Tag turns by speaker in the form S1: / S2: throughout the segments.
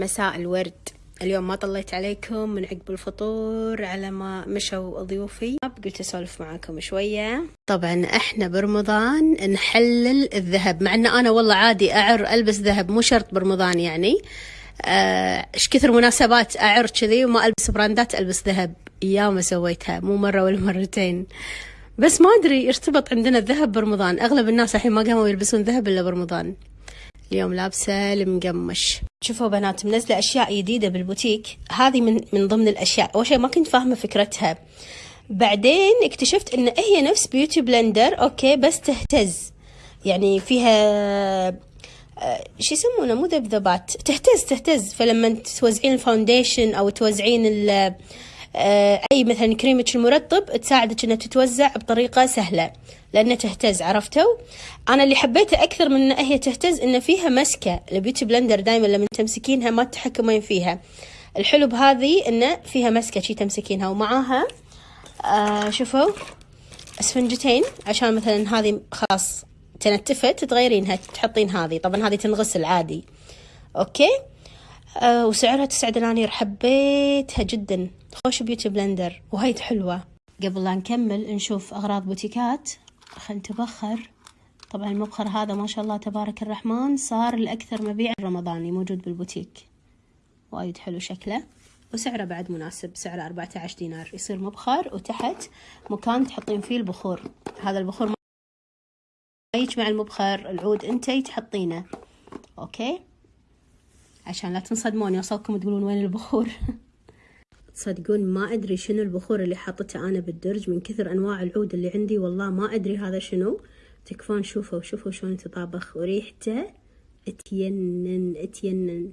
S1: مساء الورد. اليوم ما طليت عليكم من عقب الفطور على ما مشوا ضيوفي. قلت أسولف معاكم شوية. طبعا إحنا برمضان نحلل الذهب مع إن أنا والله عادي أعر ألبس ذهب مو شرط برمضان يعني. آه، إيش آه كثر مناسبات أعر كذي وما ألبس براندات ألبس ذهب. ياما سويتها مو مرة ولا مرتين. بس ما أدري ارتبط عندنا الذهب برمضان. أغلب الناس الحين ما قاموا يلبسون ذهب إلا برمضان. اليوم لابسة المقمش شوفوا بنات منزلة أشياء جديدة بالبوتيك. هذه من من ضمن الأشياء. أول شيء ما كنت فاهمة فكرتها. بعدين اكتشفت إن هي نفس beauty blender okay بس تهتز. يعني فيها آه، شو يسمونه؟ مو ذبذبات. تهتز تهتز. فلما توزعين ال foundation أو توزعين آه، أي مثلا كريمة المرطب تساعدك إنها تتوزع بطريقة سهلة لأنها تهتز عرفتوا؟ أنا اللي حبيته أكثر من ان هي تهتز ان فيها مسكة ال beauty blender دائما لما تمسكينها ما تتحكمين فيها. الحلو بهذه إنه فيها مسكة شي تمسكينها ومعاها آه شوفوا أسفنجتين عشان مثلا هذه خلاص تنتفت تغيرينها تحطين هذه. طبعا هذه تنغسل عادي. okay؟ آه وسعرها تسعة دنانير حبيتها جدا. خوش beauty blender وايد حلوة. قبل لا نكمل نشوف أغراض بوتيكات. خل تبخر طبعا المبخر هذا ما شاء الله تبارك الرحمن صار الأكثر مبيع رمضاني موجود بالبوتيك. وايد حلو شكله. وسعره بعد مناسب سعره 14 دينار. يصير مبخر وتحت مكان تحطين فيه البخور. هذا البخور ما يجمع المبخر العود انتي تحطينه. okay؟ عشان لا تنصدمون يوصلكم تقولون وين البخور. تصدقون ما أدري شنو البخور اللي حاطته أنا بالدرج من كثر أنواع العود اللي عندي والله ما أدري هذا شنو. تكفون شوفوا شوفوا شلون تطابخ. وريحته أتينن أتينن.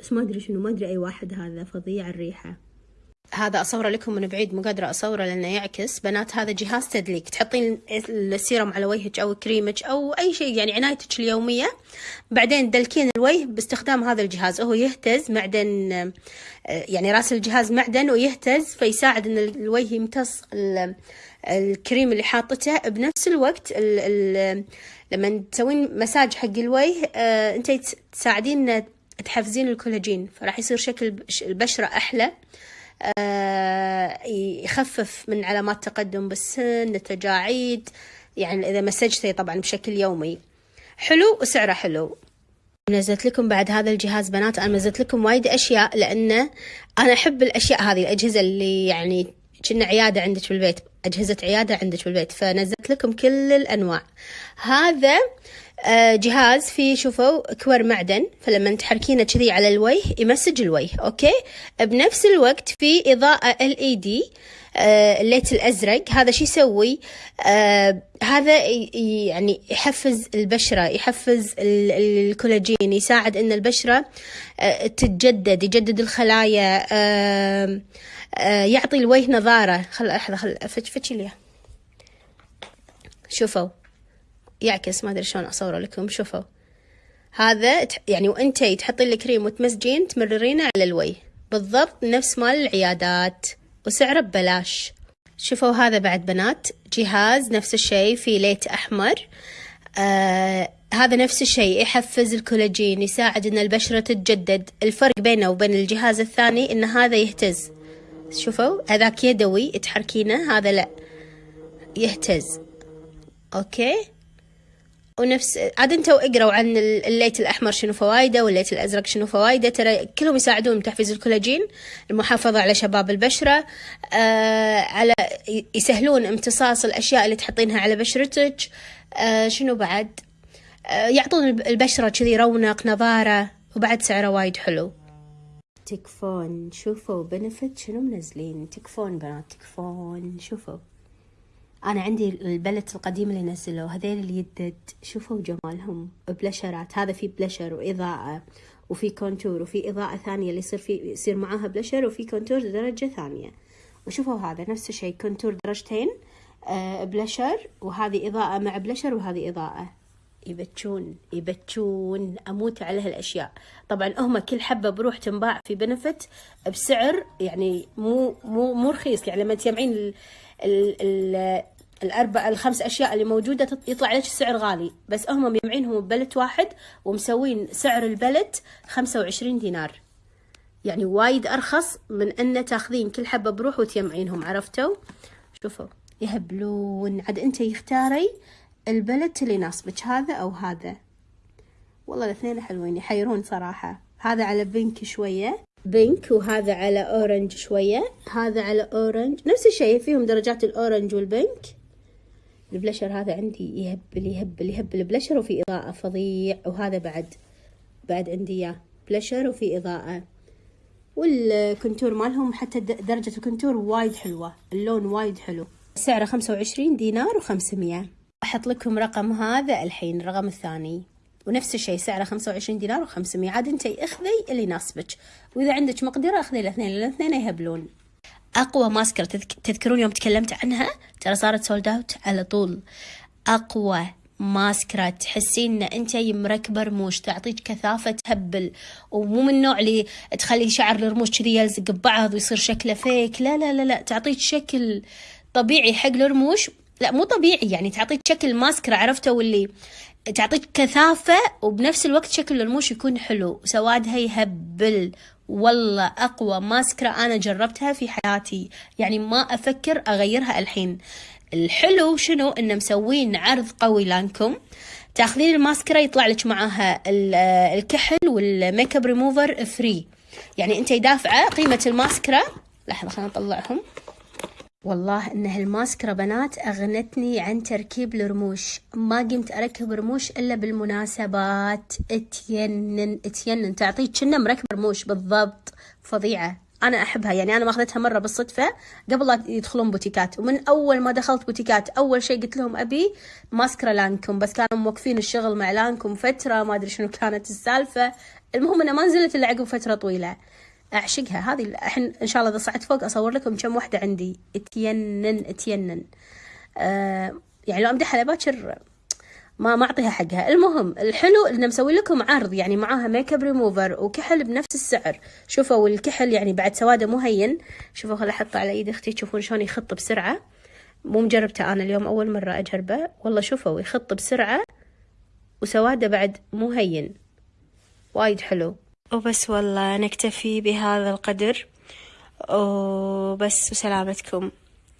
S1: بس ما أدري شنو ما أدري أي واحد هذا فظيع الريحة. هذا أصوره لكم من بعيد مو قادرة أصوره لأنه يعكس. بنات هذا جهاز تدليك. تحطين السيرم على وجهك أو كريمك أو أي شيء يعني عنايتك اليومية. بعدين تدلكين الوجه باستخدام هذا الجهاز. هو يهتز معدن يعني رأس الجهاز معدن ويهتز فيساعد إن الوجه يمتص الكريم اللي حاطته. بنفس الوقت ال ال لما تسوين مساج حق الوجه آه انت تساعدين تحفزين الكولاجين فراح يصير شكل البشرة أحلى. آه، يخفف من علامات تقدم بالسن التجاعيد يعني إذا مسجته طبعا بشكل يومي. حلو؟ وسعره حلو. نزلت لكم بعد هذا الجهاز بنات أنا نزلت لكم وايد أشياء لأنه أنا أحب الأشياء هذه الأجهزة اللي يعني كنا عيادة عندك بالبيت أجهزة عيادة عندك بالبيت فنزلت لكم كل الأنواع. هذا آه، جهاز فيه شوفوا كور معدن فلما تحركينه كذي على الوجه يمسج الوجه okay؟ بنفس الوقت في إضاءة LED ال light الأزرق هذا شو يسوي؟ آه هذا يعني يحفز البشرة يحفز الكولاجين يساعد إن البشرة آه تتجدد يجدد الخلايا آه آه يعطي الوجه نظارة. خل لحظة خل فتشي لي شوفوا. يعكس ما أدري شلون أصوره لكم شوفوا. هذا يعني وانتي تحطين الكريم وتمزجين تمررينه على الوجه بالضبط نفس مال العيادات وسعره ببلاش. شوفوا هذا بعد بنات جهاز نفس الشيء في light أحمر. آه هذا نفس الشيء يحفز الكولاجين يساعد إن البشرة تتجدد. الفرق بينه وبين الجهاز الثاني إن هذا يهتز. شوفوا هذاك يدوي تحركينه هذا لا يهتز. okay؟ ونفس عاد أنتوا اقروا عن ال light الأحمر شنو فوائده وال light الأزرق شنو فوائده. ترى كلهم يساعدون بتحفيز الكولاجين المحافظة على شباب البشرة آه على يسهلون امتصاص الأشياء اللي تحطينها على بشرتك آه شنو بعد؟ آه يعطون البشرة كذي رونق نضاره وبعد سعره وايد حلو. تكفون شوفوا بنفت شنو منزلين. تكفون بنات تكفون شوفوا. أنا عندي البلت القديم اللي نزلوه هذيل اليدد شوفوا جمالهم بلشرات هذا في بلشر وإضاءة وفي contour وفي إضاءة ثانية اللي يصير في يصير معاها بلشر وفي contour درجة ثانية. وشوفوا هذا نفس الشيء contour درجتين آه بلشر وهذه إضاءة مع بلشر وهذه إضاءة. يبتشون يبتشون أموت على هالأشياء. طبعا هم كل حبة بروح تنباع في Benefit بسعر يعني مو مو مو رخيص. يعني لما تجمعين ال ال ال الأربع الخمس أشياء اللي موجودة يطلع لك السعر غالي. بس هم مجمعينهم ب palette واحد ومسوين سعر ال palette 25 دينار. يعني وايد أرخص من أن تاخذين كل حبة بروح وتجمعينهم عرفتوا؟ شوفوا يهبلون. عاد أنتي اختاري ال palette اللي يناسبك هذا أو هذا. والله الاثنين حلوين يحيرون صراحة. هذا على pink شوية. pink وهذا على orange شوية. هذا على orange. نفس الشيء فيهم درجات ال orange وال pink. البلشر هذا عندي يهبل يهبل يهبل بلشر وفي إضاءة فظيع. وهذا بعد بعد عندي إياه. بلشر وفي إضاءة. وال contour مالهم حتى درجة ال contour وايد حلوة. اللون وايد حلو. سعره خمسة وعشرين دينار وخمسمية. أحط لكم رقم هذا الحين الرقم الثاني. ونفس الشيء سعره خمسة وعشرين دينار وخمسمية. عاد انتي أخذي اللي يناسبك. وإذا عندك مقدرة أخذي الاثنين الاثنين يهبلون. أقوى ماسكرة تذكرون يوم تكلمت عنها؟ ترى صارت sold out على طول. أقوى ماسكرة تحسين إن أنت مركبة رموش تعطيك كثافة تهبل. ومو من النوع اللي تخلي شعر الرموش كذي يلزق ببعض ويصير شكله fake لا لا لا لا. تعطيك شكل طبيعي حق الرموش. لا مو طبيعي يعني تعطيك شكل ماسكرة عرفتوا واللي تعطيك كثافة وبنفس الوقت شكل الرموش يكون حلو سوادها يهبل والله أقوى ماسكرة أنا جربتها في حياتي. يعني ما أفكر أغيرها الحين. الحلو شنو؟ إن مسوين عرض قوي لانكوم. تاخذين الماسكرة يطلع لك معاها الكحل والميك أب ريموفر فري. يعني أنت دافعة قيمة الماسكرة. لحظة خلينا نطلعهم. والله إن هالماسكرة بنات أغنتني عن تركيب الرموش. ما قمت أركب رموش إلا بالمناسبات. اتينن اتينن. تعطيك كأنه مركب رموش. بالضبط. فظيعة. أنا أحبها. يعني أنا ماخذتها مرة بالصدفة. قبل لا يدخلون بوتيكات. ومن أول ما دخلت بوتيكات أول شيء قلت لهم أبي ماسكرا لانكوم. بس كانوا موقفين الشغل مع لانكوم فترة. ما أدري شنو كانت السالفة. المهم انها ما نزلت إلا عقب فترة طويلة. أعشقها. هذه الحين إن شاء الله إذا صعدت فوق أصور لكم كم واحدة عندي. اتينن اتينن. آه يعني لو أمدحها باكر ما ما أعطيها حقها. المهم الحلو انه مسوي لكم عرض يعني معاها ميك اب ريموفر وكحل بنفس السعر. شوفوا الكحل يعني بعد سواده مو هين شوفوا خل أحطه على ايد أختي تشوفون شلون يخط بسرعة. مو مجربته أنا اليوم أول مرة أجربه. والله شوفوا يخط بسرعة وسواده بعد مو هين وايد حلو. وبس والله نكتفي بهذا القدر. وبس وسلامتكم.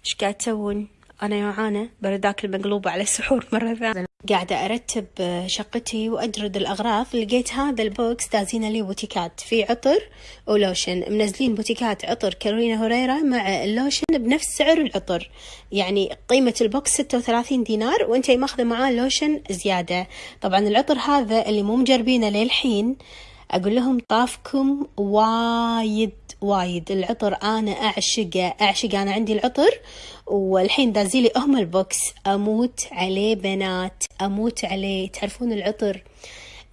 S1: إيش قاعد تسوون؟ أنا جوعانه برد آكل المقلوبة على السحور مرة ثانية. قاعدة أرتب شقتي وأجرد الأغراض. لقيت هذا ال box دازينه لي بوتيكات في عطر ولوشن. منزلين بوتيكات عطر كارولينا هيريرا مع اللوشن بنفس سعر العطر. يعني قيمة ال box ستة وثلاثين دينار وأنتي ماخذة معاه لوشن زيادة. طبعا العطر هذا اللي مو مجربينه للحين. أقول لهم طافكم وايد وايد. العطر أنا أعشقه أعشق أنا عندي العطر. والحين دازين لي هم ال box أموت عليه بنات أموت عليه. تعرفون العطر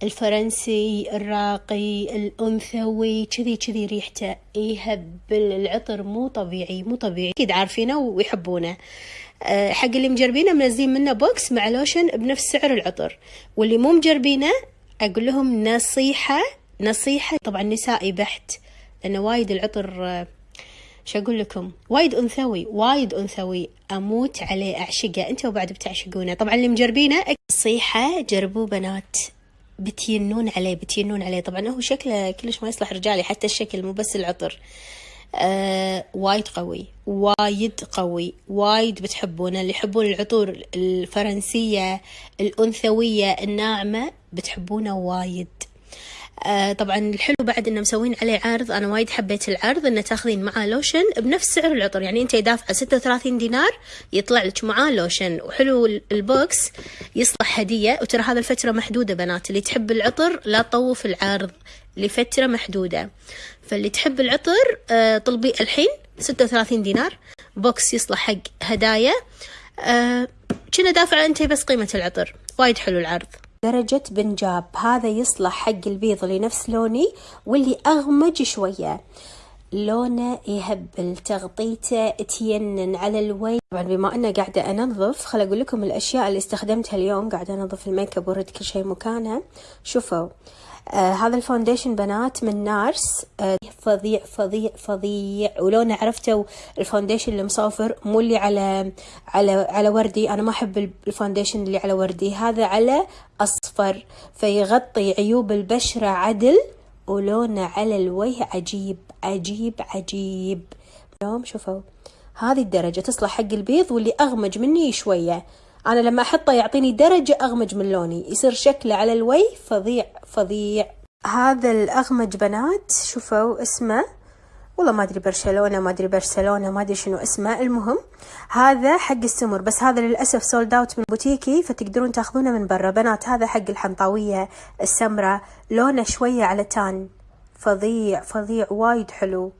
S1: الفرنسي الراقي الأنثوي كذي كذي ريحته يهبل. العطر مو طبيعي مو طبيعي. أكيد عارفينه ويحبونه. أه حق اللي مجربينه منزلين منه box مع لوشن بنفس سعر العطر. واللي مو مجربينه أقول لهم نصيحة نصيحة طبعا نسائي بحت لأنه وايد العطر شو أقول لكم؟ وايد أنثوي وايد أنثوي أموت عليه أعشقه. أنتوا بعد بتعشقونه. طبعا اللي مجربينه نصيحة جربوه بنات بتينون عليه بتينون عليه. طبعا هو شكله كلش ما يصلح رجالي حتى الشكل مو بس العطر. آه وايد قوي وايد قوي وايد بتحبونه. اللي يحبون العطور الفرنسية الأنثوية الناعمة بتحبونه وايد. آه طبعا الحلو بعد انه مسوين عليه عرض أنا وايد حبيت العرض إنه تاخذين معاه لوشن بنفس سعر العطر. يعني أنت دافعه 36 دينار يطلع لك معاه لوشن. وحلو ال box يصلح هدية. وترى هذا الفترة محدودة بنات. اللي تحب العطر لا تطوف العرض لفترة محدودة. فاللي تحب العطر آه طلبي الحين 36 دينار. box يصلح حق هدايا. آه كأنه دافعة أنت بس قيمة العطر. وايد حلو العرض. درجة بنجاب هذا يصلح حق البيض اللي نفس لوني واللي أغمج شوية. لونه يهبل تغطيته تينن على الوجه. طبعا بما أنه قاعدة أنظف خل أقول لكم الأشياء اللي استخدمتها اليوم. قاعدة أنظف ال make up وأرد كل شيء مكانه. شوفوا آه هذا ال foundation بنات من نارس. آه فظيع فظيع فظيع. ولونه عرفتوا ال foundation المصوفر مو اللي على على على وردي. أنا ما أحب ال foundation اللي على وردي. هذا على أصفر فيغطي عيوب البشرة عدل. ولونه على الوجه عجيب عجيب عجيب. اليوم شوفوا هذه الدرجة تصلح حق البيض واللي أغمج مني شوية. أنا لما أحطه يعطيني درجة أغمج من لوني يصير شكله على الوجه فظيع فظيع. هذا الأغمج بنات شوفوا اسمه. والله ما أدري برشلونة ما أدري برشلونة ما أدري شنو اسمه. المهم هذا حق السمر. بس هذا للأسف sold out من بوتيكات فتقدرون تأخذونه من برا. بنات هذا حق الحنطاوية السمراء لونه شوية على tan. فظيع فظيع وايد حلو.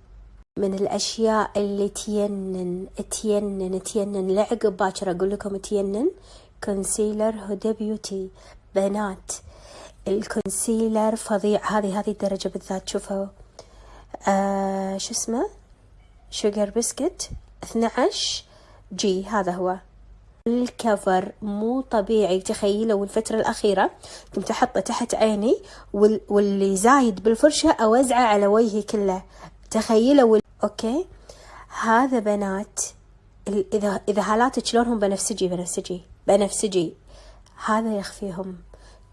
S1: من الأشياء اللي تينن تينن تينن. لعقب باكر أقول لكم تينن. concealer هدى بيوتي بنات ال concealer فظيع. هذه هذه الدرجة بالذات. شوفوا. آه شو اسمه؟ Sugar Biscuit 12 G هذا هو. ال cover مو طبيعي. تخيلوا الفترة الأخيرة كنت أحطه تحت عيني واللي زايد بالفرشة أوزعه على وجهي كله. تخيلوا وال... okay؟ هذا بنات إذا إذا هالاتك شلونهم بنفسجي؟ بنفسجي. بنفسجي. هذا يخفيهم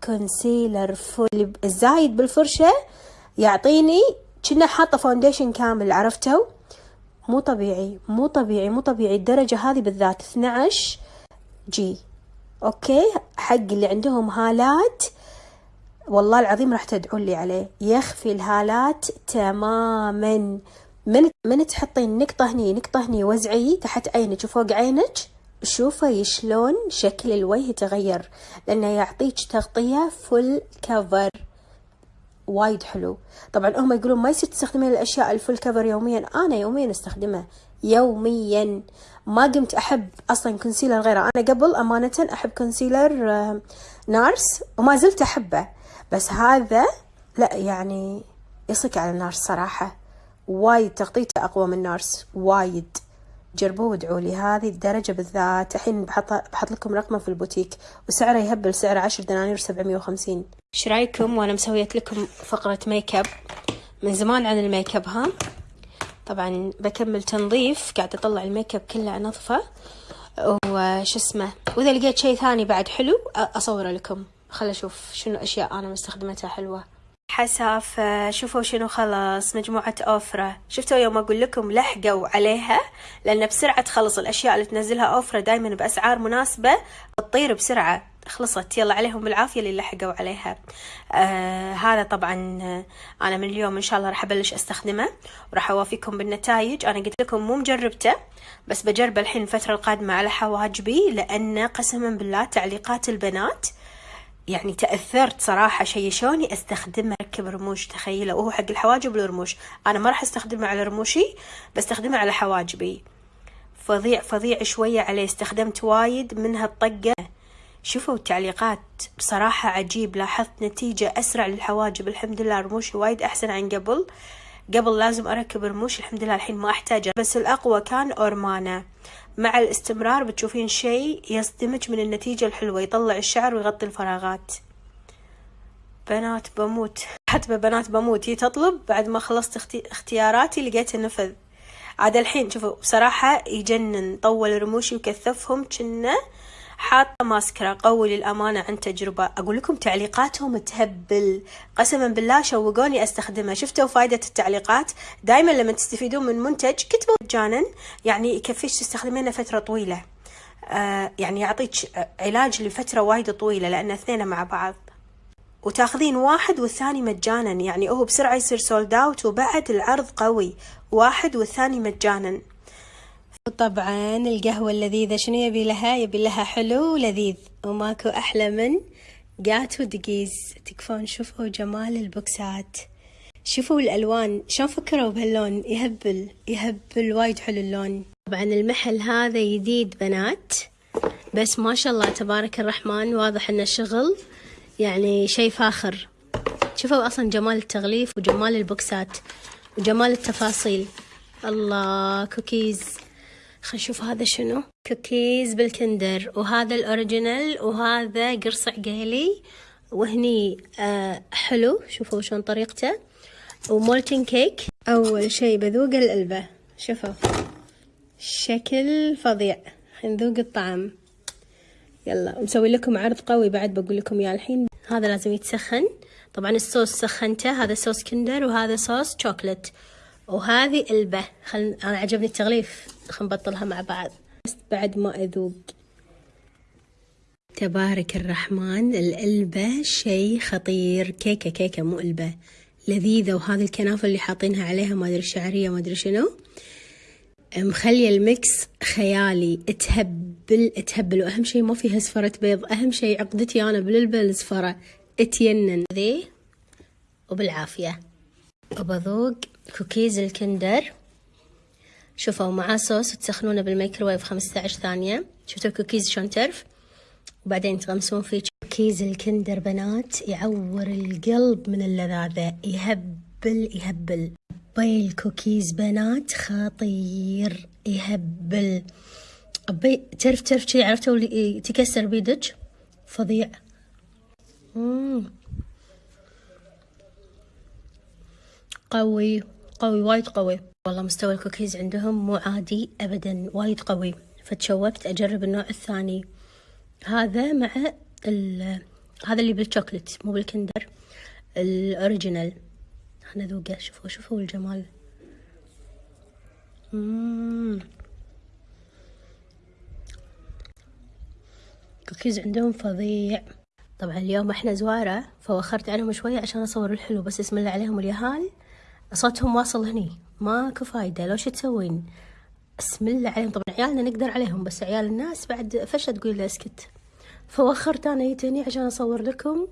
S1: concealer full الزايد بالفرشة يعطيني كنا حاطة foundation كامل عرفتوا؟ مو طبيعي مو طبيعي مو طبيعي. الدرجة هذه بالذات 12 G. okay؟ حق اللي عندهم هالات والله العظيم راح تدعون لي عليه. يخفي الهالات تماما. من من تحطين نقطة هني نقطة هني وزعي تحت عينك وفوق عينك؟ شوفي شلون شكل الوجه تغير لأنه يعطيك تغطية full cover وايد حلو. طبعا هم يقولون ما يصير تستخدمين الأشياء ال full cover يوميا أنا يوميا أستخدمه. يوميا. ما قمت أحب أصلا concealer غيره. أنا قبل أمانة أحب concealer آه، نارس وما زلت أحبه. بس هذا لا يعني يصك على نارس صراحة. وايد تغطيته أقوى من نارس وايد. جربوه وادعوا لي هذه الدرجة بالذات. الحين بحط بحط لكم رقمه في البوتيك وسعره يهبل سعره عشر دنانير وسبعمية وخمسين. إيش رأيكم؟ وأنا ما سويت لكم فقرة ميك اب من زمان عن الميك اب ها؟ طبعا بكمل تنظيف قاعدة أطلع الميك اب كله انظفه وش اسمه؟ وإذا لقيت شيء ثاني بعد حلو أصوره لكم. خل أشوف شنو أشياء أنا مستخدمتها حلوة. حسافة شوفوا شنو خلص مجموعة أوفرة شفتوا يوم أقول لكم لحقوا عليها؟ لأن بسرعة تخلص الأشياء اللي تنزلها أوفرة دايما بأسعار مناسبة تطير بسرعة. خلصت. يلا عليهم بالعافية اللي لحقوا عليها. آه هذا طبعا أنا من اليوم إن شاء الله راح أبلش أستخدمه. وراح أوافيكم بالنتائج أنا قلت لكم مو مجربته بس بجربه الحين الفترة القادمة على حواجبي لأن قسما بالله تعليقات البنات يعني تأثرت صراحة شيشوني أستخدمه؟ أركب رموش تخيلوا وهو حق الحواجب والرموش. أنا ما راح أستخدمه على رموشي بستخدمه على حواجبي. فظيع فظيع شوية عليه. استخدمت وايد من هالطقة. شوفوا التعليقات. بصراحة عجيب. لاحظت نتيجة أسرع للحواجب. الحمد لله رموشي وايد أحسن عن قبل. قبل لازم أركب رموش الحمد لله الحين ما أحتاجه بس الأقوى كان أورمانا. مع الاستمرار بتشوفين شيء يصدمك من النتيجة الحلوة يطلع الشعر ويغطي الفراغات. بنات بموت. حتى بنات بموت. هي تطلب بعد ما خلصت اختياراتي لقيت النفذ عاد الحين شوفوا بصراحة يجنن طول رموشي وكثفهم كنا حاطة ماسكرا قوي للأمانة عن تجربة. أقول لكم تعليقاتهم تهبل. قسما بالله شوقوني أستخدمها. شفتوا فايدة التعليقات؟ دائما لما تستفيدون من منتج كتبوا مجانا. يعني يكفيش تستخدمينه فترة طويلة. آه يعني يعطيك علاج لفترة وايد طويلة لأن اثنين مع بعض. وتاخذين واحد والثاني مجانا. يعني هو بسرعة يصير sold out وبعد العرض قوي. واحد والثاني مجانا. طبعا القهوة اللذيذة شنو يبي لها؟ يبي لها حلو ولذيذ. وماكو أحلى من جاتو دقيز تكفون شوفوا جمال البوكسات. شوفوا الألوان. شلون فكروا بهاللون؟ يهبل. يهبل وايد حلو اللون. طبعا المحل هذا جديد بنات. بس ما شاء الله تبارك الرحمن واضح إنه شغل. يعني شي فاخر. شوفوا أصلا جمال التغليف وجمال البوكسات. وجمال التفاصيل. الله كوكيز. خلينا نشوف هذا شنو. كوكيز بالكندر وهذا ال original وهذا قرص عقيلي وهني آه حلو. شوفوا شلون طريقته. و molten cake. أول شي بذوق القلبة شوفوا. شكل فظيع. نذوق الطعم. يلا مسوي لكم عرض قوي. بعد بقول لكم يا الحين. هذا لازم يتسخن. طبعا الصوص سخنته. هذا صوص كندر وهذا صوص شوكلت. وهذه إلبة. خل... أنا عجبني التغليف. خلينا نبطلها مع بعض. بس بعد ما اذوب تبارك الرحمن. القلبة شيء خطير. كيكة كيكة مو قلبة لذيذة. وهذه الكنافة اللي حاطينها عليها ما أدري شعرية ما أدري شنو. مخلية ال mix خيالي. تهبل تهبل وأهم شيء ما فيها زفرة بيض. أهم شيء عقدتي أنا بالقلبة الزفرة أتينن. ذي وبالعافية. وبذوق كوكيز الكندر. شوفوا معاه صوص وتسخنونه بالميكروويف 15 ثانية. شفتوا الكوكيز شلون ترف وبعدين تغمسون فيه كوكيز الكندر بنات. يعور القلب من اللذاذة. يهبل يهبل. بيل كوكيز بنات. خطير. يهبل. أبي تعرف تعرف شي عرفتوا اللي تكسر بيدك؟ فظيع. مم. قوي قوي وايد قوي. والله مستوى الكوكيز عندهم مو عادي أبدا وايد قوي. فتشوقت أجرب النوع الثاني. هذا مع هذا اللي بالشوكلت مو بالكندر ال original. خلنا ذوقه شوفوا شوفوا الجمال. كوكيز عندهم فظيع. طبعا اليوم إحنا زوارة فوخرت عنهم شوية عشان أصور الحلو بس اسم الله عليهم اليهال صوتهم واصل هني. ماكو فايدة. لو شو تسوين؟ اسم الله عليهم. طبعا عيالنا نقدر عليهم بس عيال الناس بعد فشة تقول له اسكت. فوخرت أنا يتني عشان أصور لكم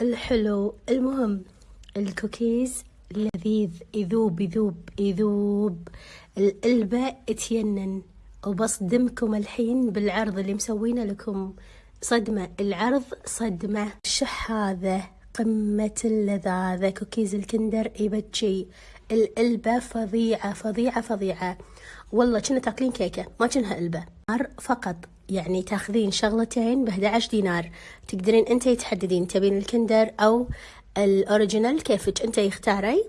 S1: الحلو. المهم الكوكيز لذيذ. يذوب يذوب يذوب. القلبة تينن. وبصدمكم الحين بالعرض اللي مسوينه لكم. صدمة. العرض صدمة. شح هذا؟ قمة اللذاذة كوكيز الكندر يبتشي القلبة فظيعة فظيعة فظيعة. والله كنا تاكلين كيكة ما كنها قلبة فقط. يعني تاخذين شغلتين ب 11 دينار. تقدرين أنت تحددين تبين الكندر أو الأوريجينال كيفك أنت يختاري.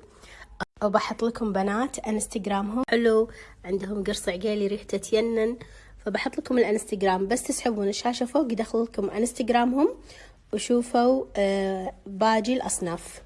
S1: وبحط لكم بنات إنستغرامهم. حلو. عندهم قرص عقيلي ريحته تينن فبحط لكم الإنستغرام. بس تسحبون الشاشة فوق يدخل لكم إنستغرامهم. وشوفوا آه باقي الأصناف.